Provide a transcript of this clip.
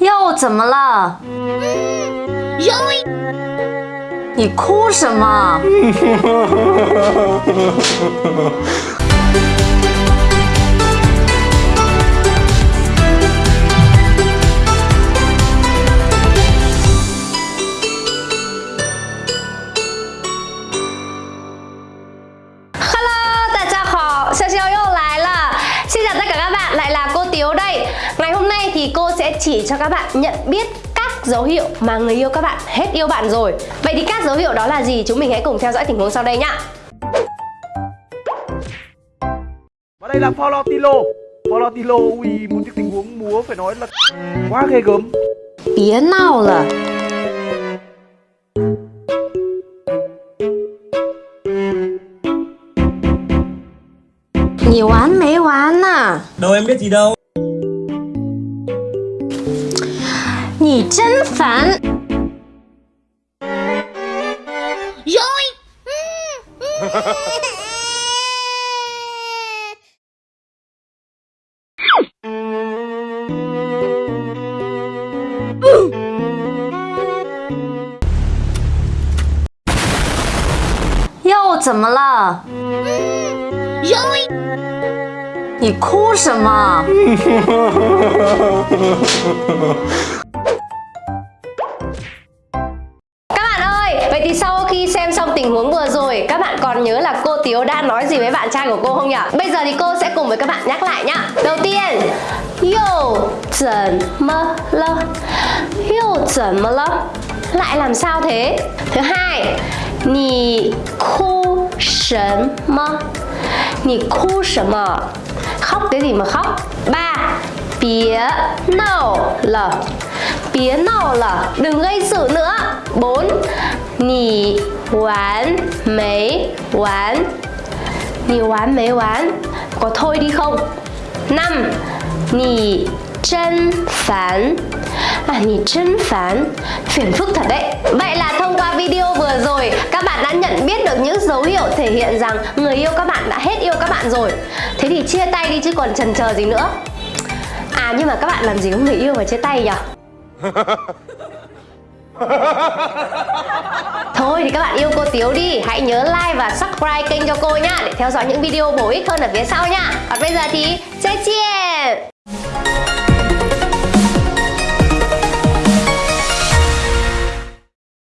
又怎么了？嗯，你哭什么？哈喽，大家好，潇潇又来了，现在在给各饭来拉。Ngày hôm nay thì cô sẽ chỉ cho các bạn nhận biết các dấu hiệu mà người yêu các bạn hết yêu bạn rồi. Vậy thì các dấu hiệu đó là gì? Chúng mình hãy cùng theo dõi tình huống sau đây nhá. Và đây là Polotilo. Polotilo ui, một cái tình huống múa phải nói là quá ghê gớm. Bía nào là? Nhiều oán mấy oán à? Đâu em biết gì đâu. 你真烦！哟，嗯嗯又怎么了 你哭什么？Vâng, Xem xong tình huống vừa rồi, các bạn còn nhớ là cô Tiếu đã nói gì với bạn trai của cô không nhỉ? Bây giờ thì cô sẽ cùng với các bạn nhắc lại nhá. Đầu tiên, Yo, chuẩn mơ lơ Yo, chuẩn mơ lơ Lại làm sao thế? Thứ hai, Nì khu sớm mơ Nì khu sớm mơ Khóc cái gì mà khóc? Ba, bía nâu lờ 别闹了，đừng gây sự nữa. 4. 你玩没完？你玩没完？có thôi đi không? 5. 你真烦 À, 你真烦 Phiền phức thật đấy Vậy là thông qua video vừa rồi Các bạn đã nhận biết được những dấu hiệu thể hiện rằng Người yêu các bạn đã hết yêu các bạn rồi Thế thì chia tay đi chứ còn chần chờ gì nữa À nhưng mà các bạn làm gì có người yêu mà chia tay nhỉ? Thôi thì các bạn yêu cô Tiếu đi, Hãy nhớ like và subscribe kênh cho cô nhá, Để theo dõi những video bổ ích hơn ở phía sau nha Còn bây giờ thì 再见